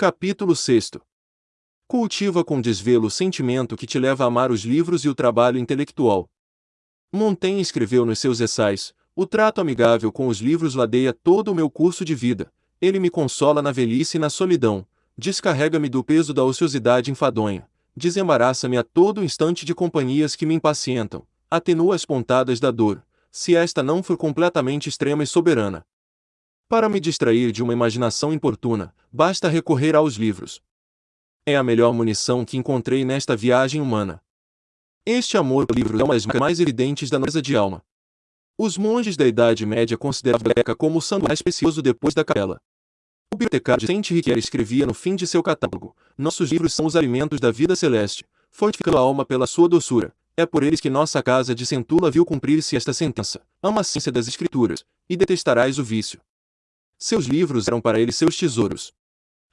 Capítulo 6 Cultiva com desvelo o sentimento que te leva a amar os livros e o trabalho intelectual. Montaigne escreveu nos seus ensaios: O trato amigável com os livros ladeia todo o meu curso de vida. Ele me consola na velhice e na solidão, descarrega-me do peso da ociosidade enfadonha, desembaraça-me a todo instante de companhias que me impacientam, atenua as pontadas da dor, se esta não for completamente extrema e soberana. Para me distrair de uma imaginação importuna, basta recorrer aos livros. É a melhor munição que encontrei nesta viagem humana. Este amor por livros é uma das mais evidentes da nossa de alma. Os monges da Idade Média consideravam a biblioteca como o santuário mais precioso depois da capela. O bibliotecário Saint Riquier escrevia no fim de seu catálogo: Nossos livros são os alimentos da vida celeste, fortificando a alma pela sua doçura. É por eles que nossa casa de Centula viu cumprir-se esta sentença: Ama a ciência das Escrituras, e detestarás o vício. Seus livros eram para ele seus tesouros.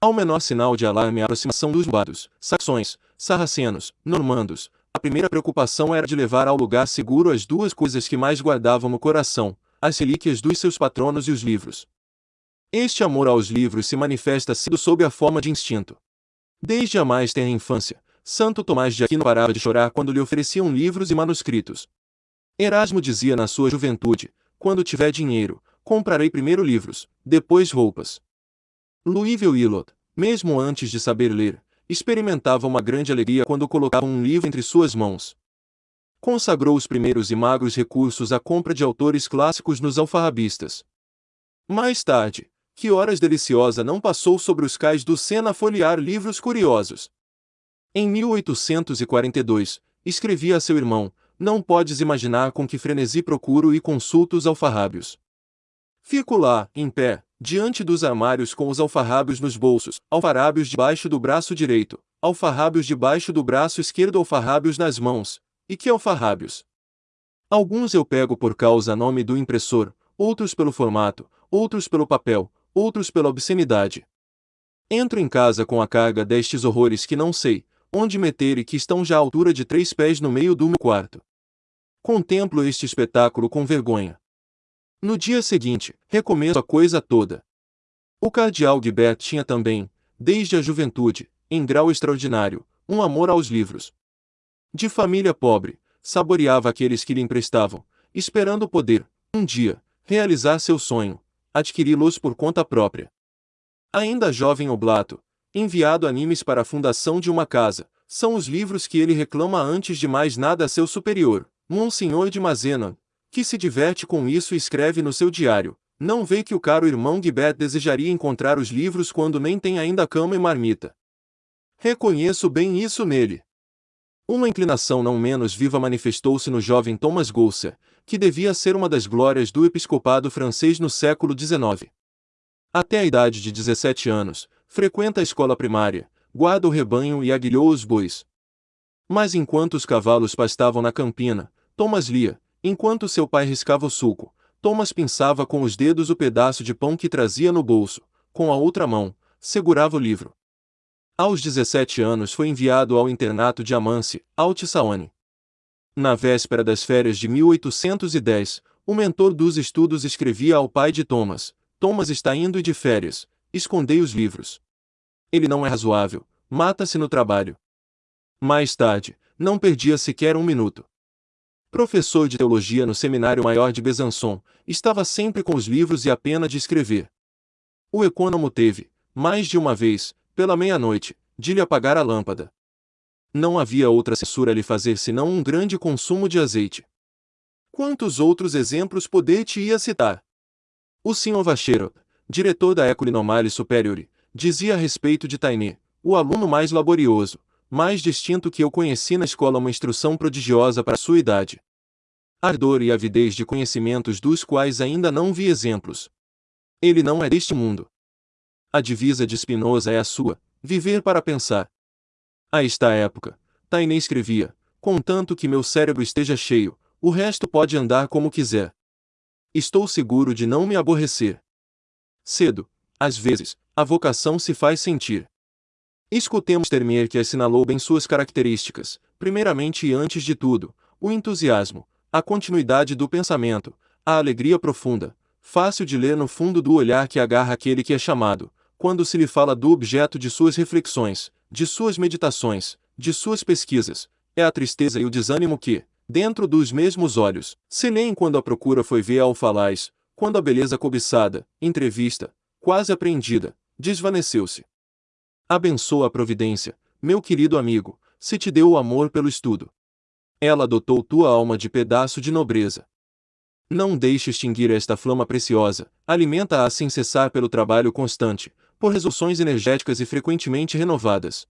Ao menor sinal de alarme a aproximação dos bados, saxões, sarracenos, normandos, a primeira preocupação era de levar ao lugar seguro as duas coisas que mais guardavam no coração, as relíquias dos seus patronos e os livros. Este amor aos livros se manifesta sido sob a forma de instinto. Desde a mais tenra infância, Santo Tomás de Aquino parava de chorar quando lhe ofereciam livros e manuscritos. Erasmo dizia na sua juventude: Quando tiver dinheiro, comprarei primeiro livros, depois roupas. Louisville Willot, mesmo antes de saber ler, experimentava uma grande alegria quando colocava um livro entre suas mãos. Consagrou os primeiros e magros recursos à compra de autores clássicos nos alfarrabistas. Mais tarde, que horas deliciosa não passou sobre os cais do Sena a folhear livros curiosos. Em 1842, escrevia a seu irmão, não podes imaginar com que frenesi procuro e consulto os alfarrábios. Fico lá, em pé, diante dos armários com os alfarrábios nos bolsos, alfarrábios debaixo do braço direito, alfarrábios debaixo do braço esquerdo, alfarrábios nas mãos. E que alfarrábios? Alguns eu pego por causa nome do impressor, outros pelo formato, outros pelo papel, outros pela obscenidade. Entro em casa com a carga destes horrores que não sei onde meter e que estão já à altura de três pés no meio do meu quarto. Contemplo este espetáculo com vergonha. No dia seguinte, recomeço a coisa toda. O cardeal Guibert tinha também, desde a juventude, em grau extraordinário, um amor aos livros. De família pobre, saboreava aqueles que lhe emprestavam, esperando poder, um dia, realizar seu sonho, adquiri-los por conta própria. Ainda jovem oblato, enviado a Nimes para a fundação de uma casa, são os livros que ele reclama antes de mais nada a seu superior, Monsenhor de Mazena, que se diverte com isso e escreve no seu diário. Não vê que o caro irmão Guibet desejaria encontrar os livros quando nem tem ainda cama e marmita. Reconheço bem isso nele. Uma inclinação não menos viva manifestou-se no jovem Thomas Gousser, que devia ser uma das glórias do episcopado francês no século XIX. Até a idade de 17 anos, frequenta a escola primária, guarda o rebanho e aguilhou os bois. Mas enquanto os cavalos pastavam na campina, Thomas lia, Enquanto seu pai riscava o suco, Thomas pinçava com os dedos o pedaço de pão que trazia no bolso, com a outra mão, segurava o livro. Aos 17 anos foi enviado ao internato de Amance, Altisaone. Na véspera das férias de 1810, o mentor dos estudos escrevia ao pai de Thomas: Thomas está indo de férias, escondei os livros. Ele não é razoável, mata-se no trabalho. Mais tarde, não perdia sequer um minuto professor de teologia no Seminário Maior de Besançon, estava sempre com os livros e a pena de escrever. O econômo teve, mais de uma vez, pela meia-noite, de lhe apagar a lâmpada. Não havia outra censura a lhe fazer senão um grande consumo de azeite. Quantos outros exemplos poder-te-ia citar? O Sr. Vacheiro, diretor da École Normale Superiore, dizia a respeito de Tainé, o aluno mais laborioso, mais distinto que eu conheci na escola uma instrução prodigiosa para sua idade. Ardor e avidez de conhecimentos dos quais ainda não vi exemplos. Ele não é deste mundo. A divisa de Spinoza é a sua, viver para pensar. A esta época, Taine escrevia, contanto que meu cérebro esteja cheio, o resto pode andar como quiser. Estou seguro de não me aborrecer. Cedo, às vezes, a vocação se faz sentir. Escutemos Termier que assinalou bem suas características, primeiramente e antes de tudo, o entusiasmo, a continuidade do pensamento, a alegria profunda, fácil de ler no fundo do olhar que agarra aquele que é chamado, quando se lhe fala do objeto de suas reflexões, de suas meditações, de suas pesquisas, é a tristeza e o desânimo que, dentro dos mesmos olhos, se leem quando a procura foi ver ao falaz, quando a beleza cobiçada, entrevista, quase apreendida, desvaneceu-se. Abençoa a providência, meu querido amigo, se te deu o amor pelo estudo. Ela adotou tua alma de pedaço de nobreza. Não deixe extinguir esta flama preciosa, alimenta-a sem cessar pelo trabalho constante, por resoluções energéticas e frequentemente renovadas.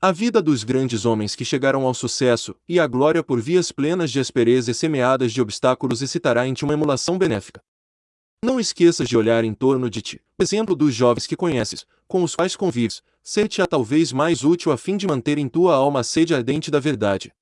A vida dos grandes homens que chegaram ao sucesso e à glória por vias plenas de aspereza e semeadas de obstáculos excitará em ti uma emulação benéfica. Não esqueças de olhar em torno de ti, exemplo dos jovens que conheces, com os quais convives, ser-te-á talvez mais útil a fim de manter em tua alma a sede ardente da verdade.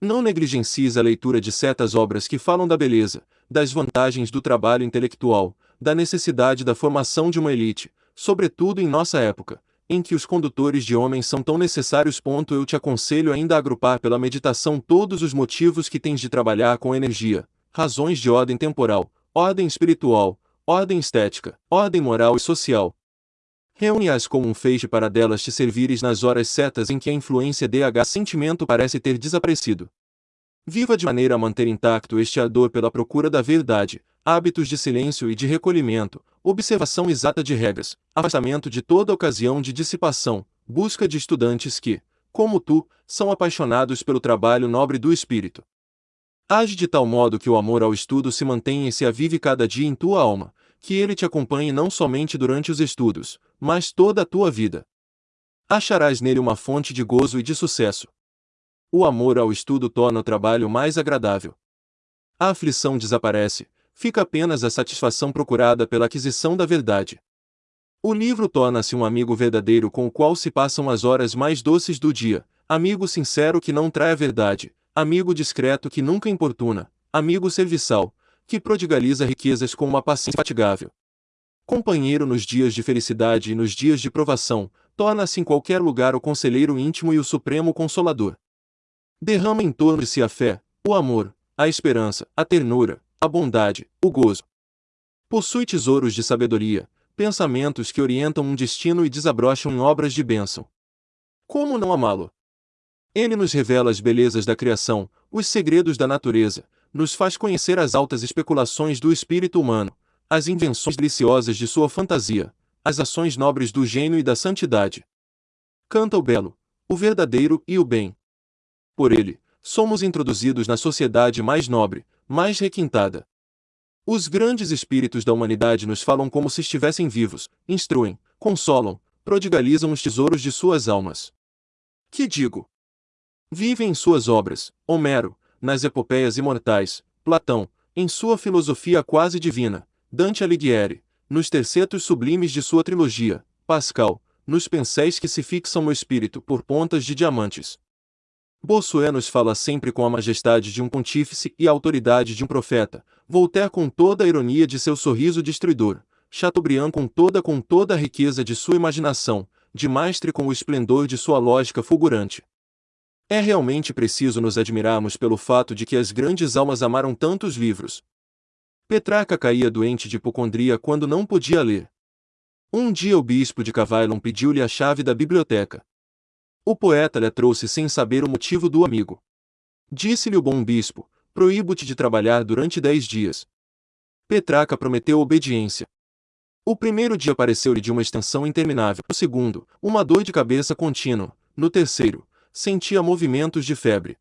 Não negligencies a leitura de certas obras que falam da beleza, das vantagens do trabalho intelectual, da necessidade da formação de uma elite, sobretudo em nossa época, em que os condutores de homens são tão necessários. Eu te aconselho ainda a agrupar pela meditação todos os motivos que tens de trabalhar com energia, razões de ordem temporal, ordem espiritual, ordem estética, ordem moral e social. Reúne-as como um feixe para delas te servires nas horas certas em que a influência DH sentimento parece ter desaparecido. Viva de maneira a manter intacto este ardor pela procura da verdade, hábitos de silêncio e de recolhimento, observação exata de regras, afastamento de toda ocasião de dissipação, busca de estudantes que, como tu, são apaixonados pelo trabalho nobre do espírito. Age de tal modo que o amor ao estudo se mantenha e se avive cada dia em tua alma, que ele te acompanhe não somente durante os estudos, mas toda a tua vida. Acharás nele uma fonte de gozo e de sucesso. O amor ao estudo torna o trabalho mais agradável. A aflição desaparece, fica apenas a satisfação procurada pela aquisição da verdade. O livro torna-se um amigo verdadeiro com o qual se passam as horas mais doces do dia, amigo sincero que não trai a verdade, amigo discreto que nunca importuna, amigo serviçal, que prodigaliza riquezas com uma paciência fatigável. Companheiro nos dias de felicidade e nos dias de provação, torna-se em qualquer lugar o conselheiro íntimo e o supremo consolador. Derrama em torno de si a fé, o amor, a esperança, a ternura, a bondade, o gozo. Possui tesouros de sabedoria, pensamentos que orientam um destino e desabrocham em obras de bênção. Como não amá-lo? Ele nos revela as belezas da criação, os segredos da natureza, nos faz conhecer as altas especulações do espírito humano, as invenções deliciosas de sua fantasia, as ações nobres do gênio e da santidade. Canta o belo, o verdadeiro e o bem. Por ele, somos introduzidos na sociedade mais nobre, mais requintada. Os grandes espíritos da humanidade nos falam como se estivessem vivos, instruem, consolam, prodigalizam os tesouros de suas almas. Que digo? Vivem em suas obras, Homero, nas epopeias imortais, Platão, em sua filosofia quase divina, Dante Alighieri, nos tercetos sublimes de sua trilogia, Pascal, nos penséis que se fixam no espírito por pontas de diamantes. Bossuet nos fala sempre com a majestade de um pontífice e a autoridade de um profeta, Voltaire com toda a ironia de seu sorriso destruidor, Chateaubriand com toda com toda a riqueza de sua imaginação, de Maistre com o esplendor de sua lógica fulgurante. É realmente preciso nos admirarmos pelo fato de que as grandes almas amaram tantos livros. Petrarca caía doente de hipocondria quando não podia ler. Um dia o bispo de Cavaillon pediu-lhe a chave da biblioteca. O poeta lhe trouxe sem saber o motivo do amigo. Disse-lhe o bom bispo: Proíbo-te de trabalhar durante dez dias. Petraca prometeu obediência. O primeiro dia pareceu-lhe de uma extensão interminável. No segundo, uma dor de cabeça contínua. No terceiro, sentia movimentos de febre.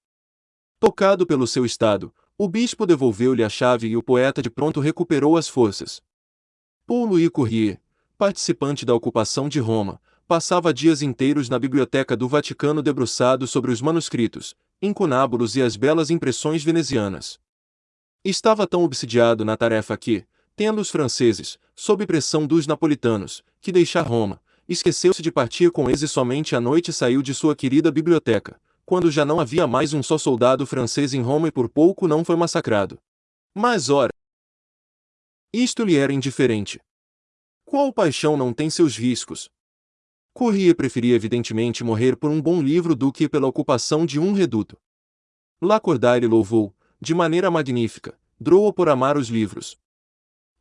Tocado pelo seu estado, o bispo devolveu-lhe a chave e o poeta de pronto recuperou as forças. Paul Louis Courrier, participante da ocupação de Roma, passava dias inteiros na biblioteca do Vaticano debruçado sobre os manuscritos, incunábulos e as belas impressões venezianas. Estava tão obsidiado na tarefa que, tendo os franceses, sob pressão dos napolitanos, que deixar Roma, esqueceu-se de partir com eles e somente à noite saiu de sua querida biblioteca, quando já não havia mais um só soldado francês em Roma e por pouco não foi massacrado. Mas ora, isto lhe era indiferente. Qual paixão não tem seus riscos? Corria preferia evidentemente morrer por um bom livro do que pela ocupação de um reduto. Lacordaire louvou, de maneira magnífica, Droa por amar os livros.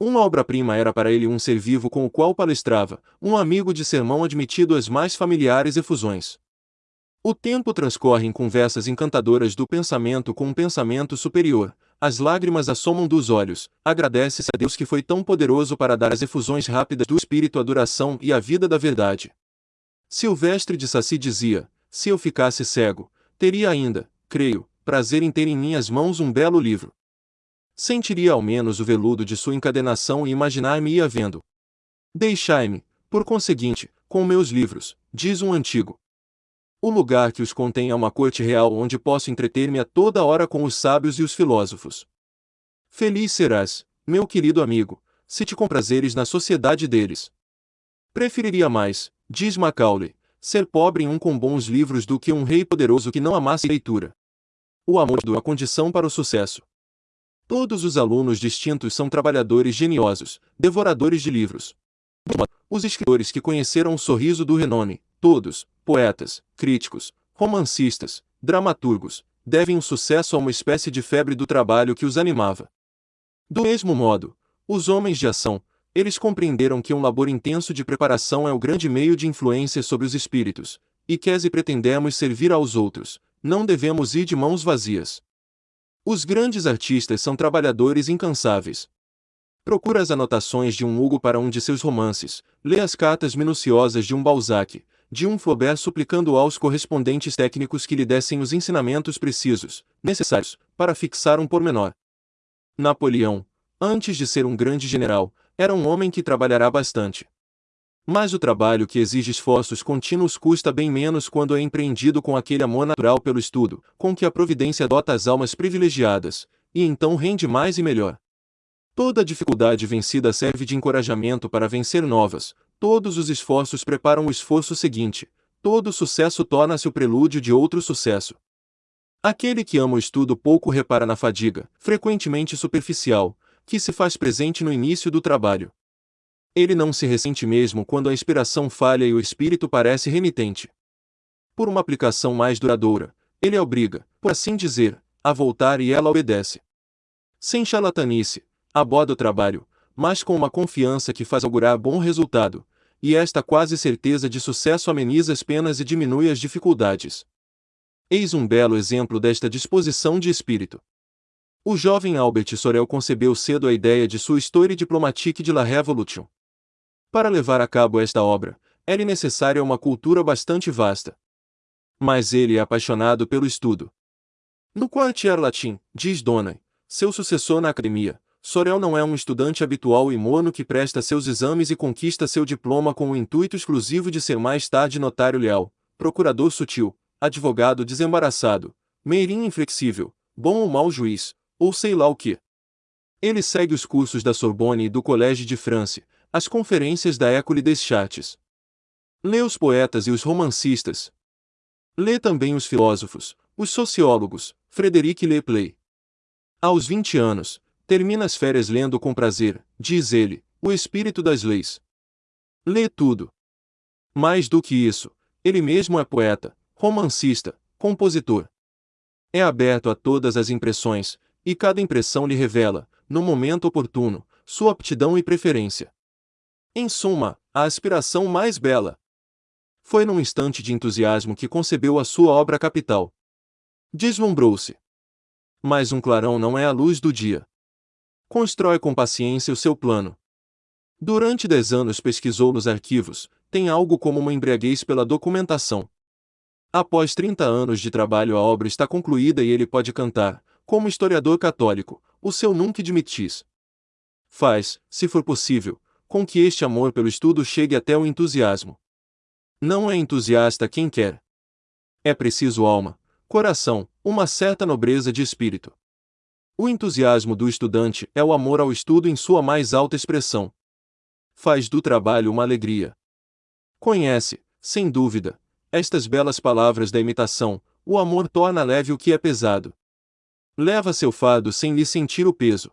Uma obra-prima era para ele um ser vivo com o qual palestrava, um amigo de sermão admitido às mais familiares efusões. O tempo transcorre em conversas encantadoras do pensamento com um pensamento superior, as lágrimas assomam dos olhos, agradece-se a Deus que foi tão poderoso para dar as efusões rápidas do Espírito a duração e a vida da verdade. Silvestre de Saci dizia, se eu ficasse cego, teria ainda, creio, prazer em ter em minhas mãos um belo livro. Sentiria ao menos o veludo de sua encadenação e imaginar-me ia vendo. Deixai-me, por conseguinte, com meus livros, diz um antigo. O lugar que os contém é uma corte real onde posso entreter-me a toda hora com os sábios e os filósofos. Feliz serás, meu querido amigo, se te comprazeres na sociedade deles. Preferiria mais, diz Macaulay, ser pobre em um com bons livros do que um rei poderoso que não amasse leitura. O amor é a condição para o sucesso. Todos os alunos distintos são trabalhadores geniosos, devoradores de livros. Os escritores que conheceram o sorriso do renome, todos, poetas, críticos, romancistas, dramaturgos, devem o sucesso a uma espécie de febre do trabalho que os animava. Do mesmo modo, os homens de ação, eles compreenderam que um labor intenso de preparação é o grande meio de influência sobre os espíritos, e que se pretendemos servir aos outros, não devemos ir de mãos vazias. Os grandes artistas são trabalhadores incansáveis. Procura as anotações de um Hugo para um de seus romances, lê as cartas minuciosas de um Balzac, de um Flaubert suplicando aos correspondentes técnicos que lhe dessem os ensinamentos precisos, necessários, para fixar um pormenor. Napoleão, antes de ser um grande general, era um homem que trabalhará bastante. Mas o trabalho que exige esforços contínuos custa bem menos quando é empreendido com aquele amor natural pelo estudo, com que a providência dota as almas privilegiadas, e então rende mais e melhor. Toda dificuldade vencida serve de encorajamento para vencer novas, Todos os esforços preparam o esforço seguinte, todo sucesso torna-se o prelúdio de outro sucesso. Aquele que ama o estudo pouco repara na fadiga, frequentemente superficial, que se faz presente no início do trabalho. Ele não se ressente mesmo quando a inspiração falha e o espírito parece renitente. Por uma aplicação mais duradoura, ele a obriga, por assim dizer, a voltar e ela obedece. Sem charlatanice, aborda o trabalho, mas com uma confiança que faz augurar bom resultado, e esta quase certeza de sucesso ameniza as penas e diminui as dificuldades. Eis um belo exemplo desta disposição de espírito. O jovem Albert Sorel concebeu cedo a ideia de sua Histoire diplomatique de la Révolution. Para levar a cabo esta obra, era necessária uma cultura bastante vasta. Mas ele é apaixonado pelo estudo. No quartier latim, diz Dona, seu sucessor na academia, Sorel não é um estudante habitual e mono que presta seus exames e conquista seu diploma com o intuito exclusivo de ser mais tarde notário leal, procurador sutil, advogado desembaraçado, meirinho inflexível, bom ou mau juiz, ou sei lá o que. Ele segue os cursos da Sorbonne e do Collège de France, as conferências da École des Chartes. Lê os poetas e os romancistas. Lê também os filósofos, os sociólogos, Frederic Lepley. Aos 20 anos, Termina as férias lendo com prazer, diz ele, o espírito das leis. Lê tudo. Mais do que isso, ele mesmo é poeta, romancista, compositor. É aberto a todas as impressões, e cada impressão lhe revela, no momento oportuno, sua aptidão e preferência. Em suma, a aspiração mais bela. Foi num instante de entusiasmo que concebeu a sua obra capital. Deslumbrou-se. Mas um clarão não é a luz do dia. Constrói com paciência o seu plano. Durante dez anos pesquisou nos arquivos, tem algo como uma embriaguez pela documentação. Após 30 anos de trabalho a obra está concluída e ele pode cantar, como historiador católico, o seu nunca admitis. Faz, se for possível, com que este amor pelo estudo chegue até o entusiasmo. Não é entusiasta quem quer. É preciso alma, coração, uma certa nobreza de espírito. O entusiasmo do estudante é o amor ao estudo em sua mais alta expressão. Faz do trabalho uma alegria. Conhece, sem dúvida, estas belas palavras da imitação: o amor torna leve o que é pesado. Leva seu fardo sem lhe sentir o peso.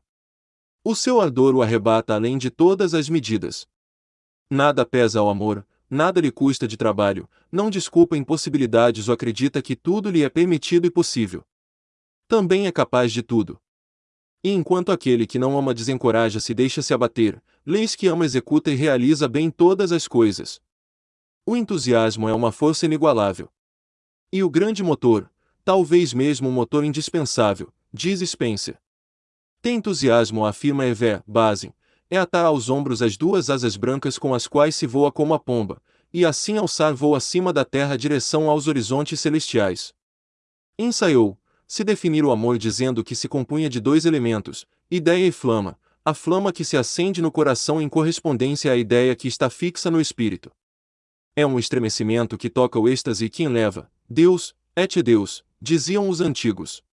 O seu ardor o arrebata além de todas as medidas. Nada pesa ao amor, nada lhe custa de trabalho, não desculpa impossibilidades ou acredita que tudo lhe é permitido e possível. Também é capaz de tudo. E enquanto aquele que não ama desencoraja-se e deixa-se abater, leis que ama executa e realiza bem todas as coisas. O entusiasmo é uma força inigualável. E o grande motor, talvez mesmo o motor indispensável, diz Spencer. Tem entusiasmo, afirma Evé, base, é atar aos ombros as duas asas brancas com as quais se voa como a pomba, e assim alçar voo acima da terra direção aos horizontes celestiais. Ensaiou, se definir o amor dizendo que se compunha de dois elementos, ideia e flama, a flama que se acende no coração em correspondência à ideia que está fixa no espírito. É um estremecimento que toca o êxtase e que enleva, Deus, et Deus, diziam os antigos.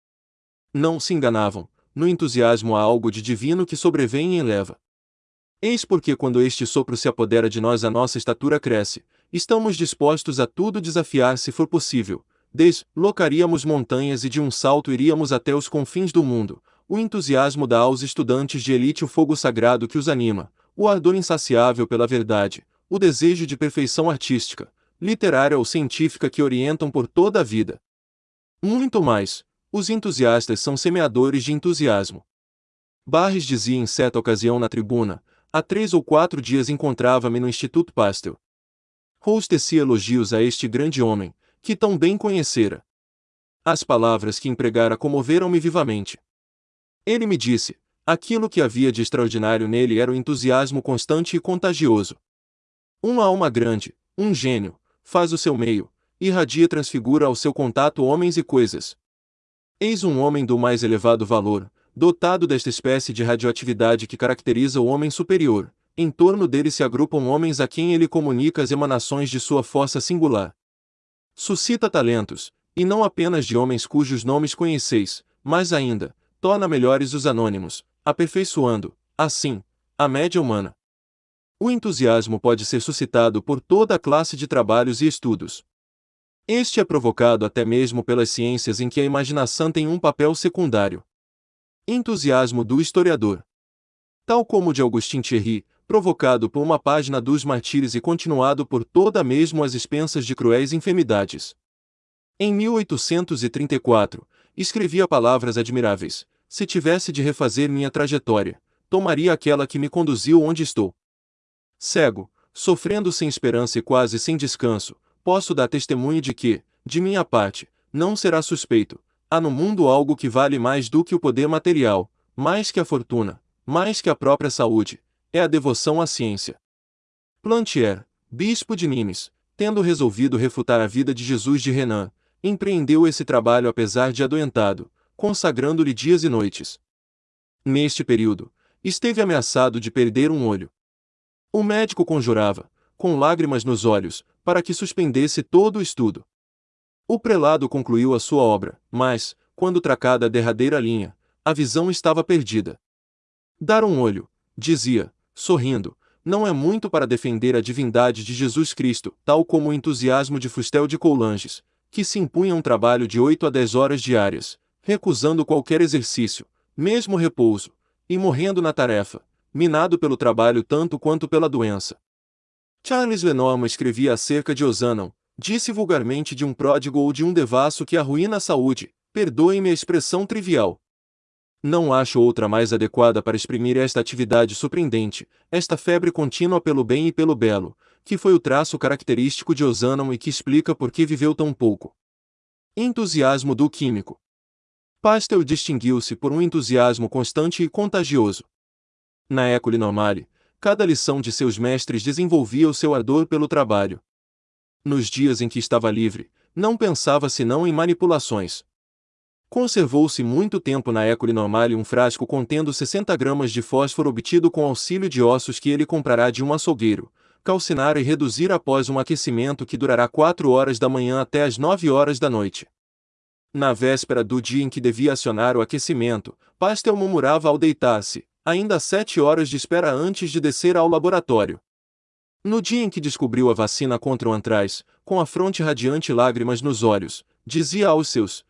Não se enganavam, no entusiasmo há algo de divino que sobrevém e eleva. Eis porque quando este sopro se apodera de nós a nossa estatura cresce, estamos dispostos a tudo desafiar se for possível, deslocaríamos montanhas e de um salto iríamos até os confins do mundo. O entusiasmo dá aos estudantes de elite o fogo sagrado que os anima, o ardor insaciável pela verdade, o desejo de perfeição artística, literária ou científica que orientam por toda a vida. Muito mais, os entusiastas são semeadores de entusiasmo. Barres dizia em certa ocasião na tribuna, há três ou quatro dias encontrava-me no Instituto Pasteur. Rose tecia elogios a este grande homem, que tão bem conhecera. As palavras que empregara comoveram-me vivamente. Ele me disse: aquilo que havia de extraordinário nele era o entusiasmo constante e contagioso. Uma alma grande, um gênio, faz o seu meio, irradia e transfigura ao seu contato homens e coisas. Eis um homem do mais elevado valor, dotado desta espécie de radioatividade que caracteriza o homem superior. Em torno dele se agrupam homens a quem ele comunica as emanações de sua força singular. Suscita talentos, e não apenas de homens cujos nomes conheceis, mas ainda, torna melhores os anônimos, aperfeiçoando, assim, a média humana. O entusiasmo pode ser suscitado por toda a classe de trabalhos e estudos. Este é provocado até mesmo pelas ciências em que a imaginação tem um papel secundário. Entusiasmo do historiador. Tal como de Augustin Thierry, provocado por uma página dos martírios e continuado por toda mesmo as expensas de cruéis enfermidades. Em 1834, escrevia palavras admiráveis: Se tivesse de refazer minha trajetória, tomaria aquela que me conduziu onde estou. Cego, sofrendo sem esperança e quase sem descanso, posso dar testemunho de que, de minha parte, não será suspeito. Há no mundo algo que vale mais do que o poder material, mais que a fortuna, mais que a própria saúde, é a devoção à ciência. Plantier, bispo de Nimes, tendo resolvido refutar a vida de Jesus de Renan, empreendeu esse trabalho apesar de adoentado, consagrando-lhe dias e noites. Neste período, esteve ameaçado de perder um olho. O médico conjurava, com lágrimas nos olhos, para que suspendesse todo o estudo. O prelado concluiu a sua obra, mas, quando tracada a derradeira linha, a visão estava perdida. Dar um olho, dizia, sorrindo, não é muito para defender a divindade de Jesus Cristo, tal como o entusiasmo de Fustel de Coulanges, que se impunha um trabalho de 8 a 10 horas diárias, recusando qualquer exercício, mesmo repouso, e morrendo na tarefa, minado pelo trabalho tanto quanto pela doença. Charles Lenormand escrevia acerca de Osanon, disse vulgarmente de um pródigo ou de um devasso que arruína a saúde, perdoem-me a expressão trivial, não acho outra mais adequada para exprimir esta atividade surpreendente, esta febre contínua pelo bem e pelo belo, que foi o traço característico de Ozanam e que explica por que viveu tão pouco. Entusiasmo do químico. Pasteur distinguiu-se por um entusiasmo constante e contagioso. Na École Normale, cada lição de seus mestres desenvolvia o seu ardor pelo trabalho. Nos dias em que estava livre, não pensava senão em manipulações, Conservou-se muito tempo na École Normale um frasco contendo 60 gramas de fósforo obtido com auxílio de ossos que ele comprará de um açougueiro, calcinar e reduzir após um aquecimento que durará 4 horas da manhã até as 9 horas da noite. Na véspera do dia em que devia acionar o aquecimento, Pastel murmurava ao deitar-se, ainda sete horas de espera antes de descer ao laboratório. No dia em que descobriu a vacina contra o antraz, com a fronte radiante e lágrimas nos olhos, dizia aos seus